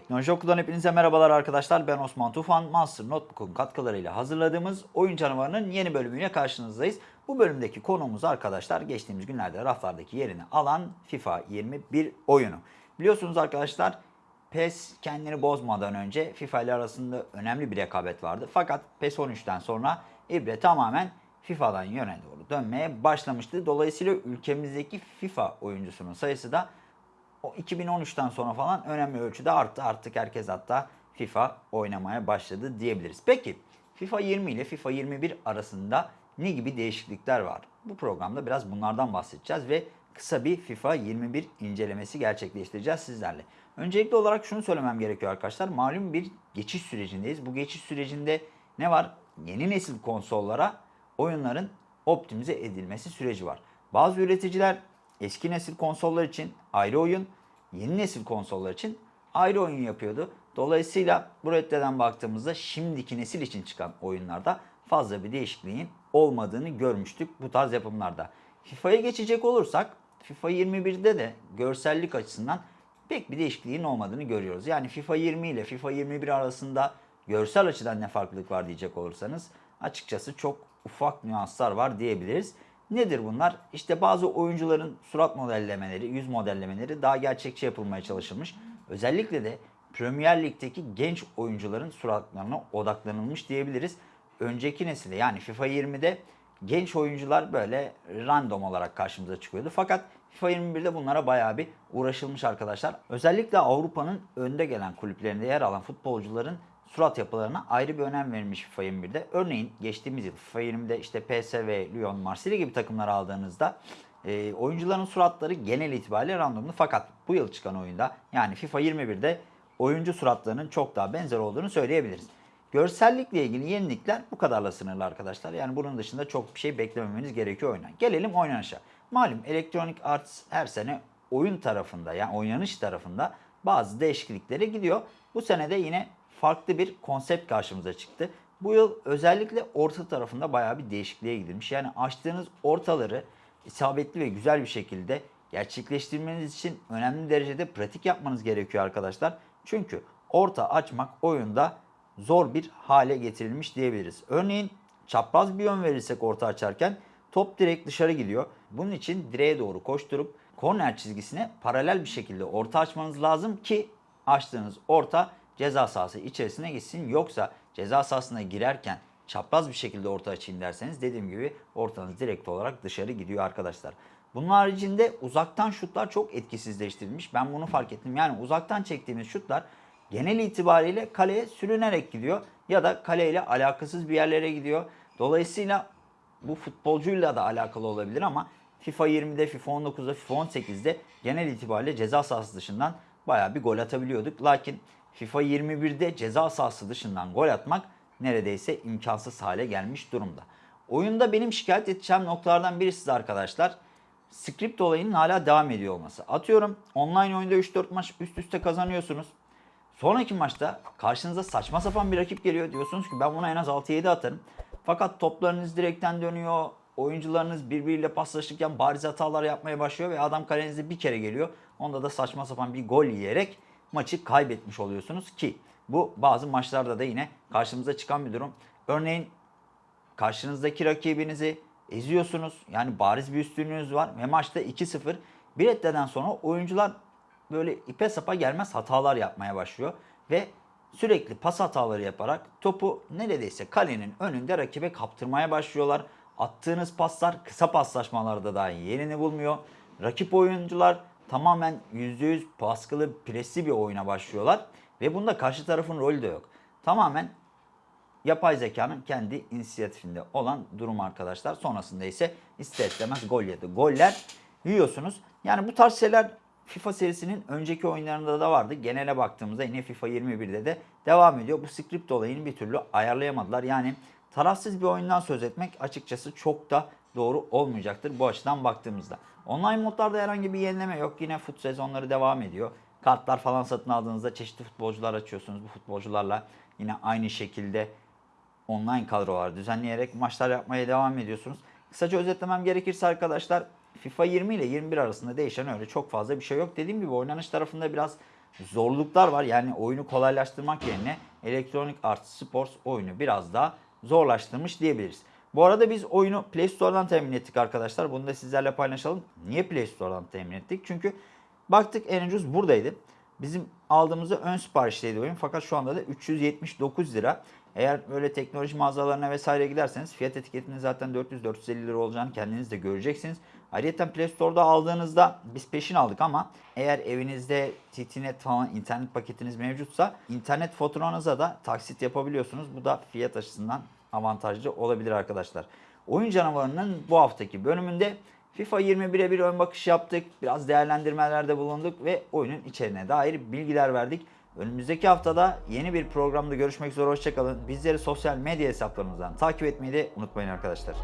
Teknoloji Okulu'dan hepinize merhabalar arkadaşlar. Ben Osman Tufan. Master Notebook'un katkılarıyla hazırladığımız Oyun Canavarı'nın yeni bölümüyle karşınızdayız. Bu bölümdeki konuğumuz arkadaşlar geçtiğimiz günlerde raflardaki yerini alan FIFA 21 oyunu. Biliyorsunuz arkadaşlar PES kendini bozmadan önce FIFA ile arasında önemli bir rekabet vardı. Fakat PES 13'ten sonra İbre tamamen FIFA'dan yöne doğru dönmeye başlamıştı. Dolayısıyla ülkemizdeki FIFA oyuncusunun sayısı da o 2013'ten sonra falan önemli ölçüde arttı. Artık herkes hatta FIFA oynamaya başladı diyebiliriz. Peki FIFA 20 ile FIFA 21 arasında ne gibi değişiklikler var? Bu programda biraz bunlardan bahsedeceğiz ve kısa bir FIFA 21 incelemesi gerçekleştireceğiz sizlerle. Öncelikli olarak şunu söylemem gerekiyor arkadaşlar. Malum bir geçiş sürecindeyiz. Bu geçiş sürecinde ne var? Yeni nesil konsollara oyunların optimize edilmesi süreci var. Bazı üreticiler eski nesil konsollar için ayrı oyun, yeni nesil konsollar için ayrı oyun yapıyordu. Dolayısıyla bu reddeden baktığımızda şimdiki nesil için çıkan oyunlarda fazla bir değişikliğin olmadığını görmüştük bu tarz yapımlarda. FIFA'ya geçecek olursak FIFA 21'de de görsellik açısından pek bir değişikliğin olmadığını görüyoruz. Yani FIFA 20 ile FIFA 21 arasında görsel açıdan ne farklılık var diyecek olursanız açıkçası çok ufak nüanslar var diyebiliriz. Nedir bunlar? İşte bazı oyuncuların surat modellemeleri, yüz modellemeleri daha gerçekçi yapılmaya çalışılmış. Özellikle de Premier Lig'deki genç oyuncuların suratlarına odaklanılmış diyebiliriz. Önceki nesilde yani FIFA 20'de genç oyuncular böyle random olarak karşımıza çıkıyordu. Fakat FIFA 21'de bunlara bayağı bir uğraşılmış arkadaşlar. Özellikle Avrupa'nın önde gelen kulüplerinde yer alan futbolcuların surat yapılarına ayrı bir önem verilmiş FIFA 21'de. Örneğin geçtiğimiz yıl FIFA 20'de işte PSV, Lyon, Marsilya gibi takımlar aldığınızda e, oyuncuların suratları genel itibariyle randomlu. Fakat bu yıl çıkan oyunda yani FIFA 21'de oyuncu suratlarının çok daha benzer olduğunu söyleyebiliriz. Görsellikle ilgili yenilikler bu kadarla sınırlı arkadaşlar. Yani bunun dışında çok bir şey beklememeniz gerekiyor oyundan. Gelelim oynanışa. Malum Electronic Arts her sene oyun tarafında yani oynanış tarafında bazı değişikliklere gidiyor. Bu sene de yine farklı bir konsept karşımıza çıktı. Bu yıl özellikle orta tarafında bayağı bir değişikliğe gidilmiş. Yani açtığınız ortaları isabetli ve güzel bir şekilde gerçekleştirmeniz için önemli derecede pratik yapmanız gerekiyor arkadaşlar. Çünkü orta açmak oyunda zor bir hale getirilmiş diyebiliriz. Örneğin çapraz bir yön verirsek orta açarken top direkt dışarı gidiyor. Bunun için direğe doğru koşturup korner çizgisine paralel bir şekilde orta açmanız lazım ki açtığınız orta ceza sahası içerisine gitsin. Yoksa ceza sahasına girerken çapraz bir şekilde orta açayım derseniz dediğim gibi ortanız direkt olarak dışarı gidiyor arkadaşlar. Bunun haricinde uzaktan şutlar çok etkisizleştirilmiş. Ben bunu fark ettim. Yani uzaktan çektiğimiz şutlar genel itibariyle kaleye sürünerek gidiyor ya da kaleyle alakasız bir yerlere gidiyor. Dolayısıyla bu futbolcuyla da alakalı olabilir ama FIFA 20'de, FIFA 19'da, FIFA 18'de genel itibariyle ceza sahası dışından bayağı bir gol atabiliyorduk. Lakin FIFA 21'de ceza sahası dışından gol atmak neredeyse imkansız hale gelmiş durumda. Oyunda benim şikayet edeceğim noktalardan birisi de arkadaşlar script olayının hala devam ediyor olması. Atıyorum online oyunda 3-4 maç üst üste kazanıyorsunuz. Sonraki maçta karşınıza saçma sapan bir rakip geliyor. Diyorsunuz ki ben buna en az 6-7 atarım. Fakat toplarınız direkten dönüyor. Oyuncularınız birbiriyle paslaşırken bariz hatalar yapmaya başlıyor ve adam kalenize bir kere geliyor. Onda da saçma sapan bir gol yiyerek maçı kaybetmiş oluyorsunuz ki bu bazı maçlarda da yine karşımıza çıkan bir durum. Örneğin karşınızdaki rakibinizi eziyorsunuz. Yani bariz bir üstünlüğünüz var ve maçta 2-0 bir etleden sonra oyuncular böyle ipe sapa gelmez hatalar yapmaya başlıyor ve sürekli pas hataları yaparak topu neredeyse kalenin önünde rakibe kaptırmaya başlıyorlar. Attığınız paslar kısa paslaşmalarda dahi yerini bulmuyor. Rakip oyuncular tamamen %100 baskılı, presli bir oyuna başlıyorlar. Ve bunda karşı tarafın rolü de yok. Tamamen yapay zekanın kendi inisiyatifinde olan durum arkadaşlar. Sonrasında ise ister istemez gol yedi. Goller yiyorsunuz. Yani bu tarz şeyler FIFA serisinin önceki oyunlarında da vardı. Genele baktığımızda yine FIFA 21'de de devam ediyor. Bu script olayını bir türlü ayarlayamadılar. Yani tarafsız bir oyundan söz etmek açıkçası çok da doğru olmayacaktır bu açıdan baktığımızda. Online modlarda herhangi bir yenileme yok. Yine fut sezonları devam ediyor. Kartlar falan satın aldığınızda çeşitli futbolcular açıyorsunuz. Bu futbolcularla yine aynı şekilde online kadrolar düzenleyerek maçlar yapmaya devam ediyorsunuz. Kısaca özetlemem gerekirse arkadaşlar FIFA 20 ile 21 arasında değişen öyle çok fazla bir şey yok. Dediğim gibi oynanış tarafında biraz zorluklar var. Yani oyunu kolaylaştırmak yerine Electronic Arts Sports oyunu biraz daha zorlaştırmış diyebiliriz. Bu arada biz oyunu Play Store'dan temin ettik arkadaşlar. Bunu da sizlerle paylaşalım. Niye Play Store'dan temin ettik? Çünkü baktık en ucuz buradaydı. Bizim aldığımızda ön siparişteydi oyun fakat şu anda da 379 lira. Eğer böyle teknoloji mağazalarına vesaire giderseniz fiyat etiketinin zaten 400-450 lira olacağını kendiniz de göreceksiniz. Ayrıca Play Store'da aldığınızda biz peşin aldık ama eğer evinizde TTNet falan internet paketiniz mevcutsa internet faturanıza da taksit yapabiliyorsunuz. Bu da fiyat açısından avantajlı olabilir arkadaşlar. Oyun canavarının bu haftaki bölümünde FIFA 21'e bir ön bakış yaptık. Biraz değerlendirmelerde bulunduk ve oyunun içeriğine dair bilgiler verdik. Önümüzdeki haftada yeni bir programda görüşmek üzere. Hoşçakalın. Bizleri sosyal medya hesaplarımızdan takip etmeyi de unutmayın arkadaşlar.